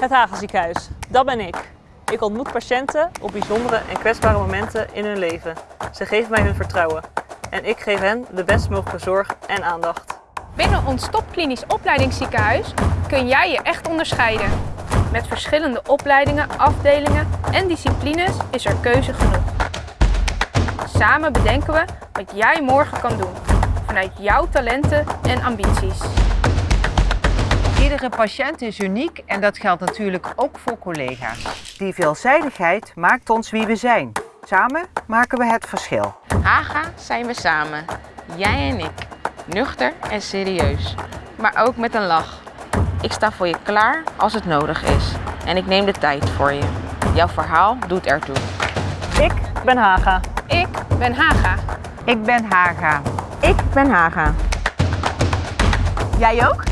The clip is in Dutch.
Het Hagenziekenhuis, dat ben ik. Ik ontmoet patiënten op bijzondere en kwetsbare momenten in hun leven. Ze geven mij hun vertrouwen en ik geef hen de best mogelijke zorg en aandacht. Binnen ons topklinisch opleidingsziekenhuis kun jij je echt onderscheiden. Met verschillende opleidingen, afdelingen en disciplines is er keuze genoeg. Samen bedenken we wat jij morgen kan doen, vanuit jouw talenten en ambities. Iedere patiënt is uniek en dat geldt natuurlijk ook voor collega's. Die veelzijdigheid maakt ons wie we zijn. Samen maken we het verschil. Haga zijn we samen, jij en ik. Nuchter en serieus, maar ook met een lach. Ik sta voor je klaar als het nodig is en ik neem de tijd voor je. Jouw verhaal doet ertoe. Ik ben Haga. Ik ben Haga. Ik ben Haga. Ik ben Haga. Jij ook?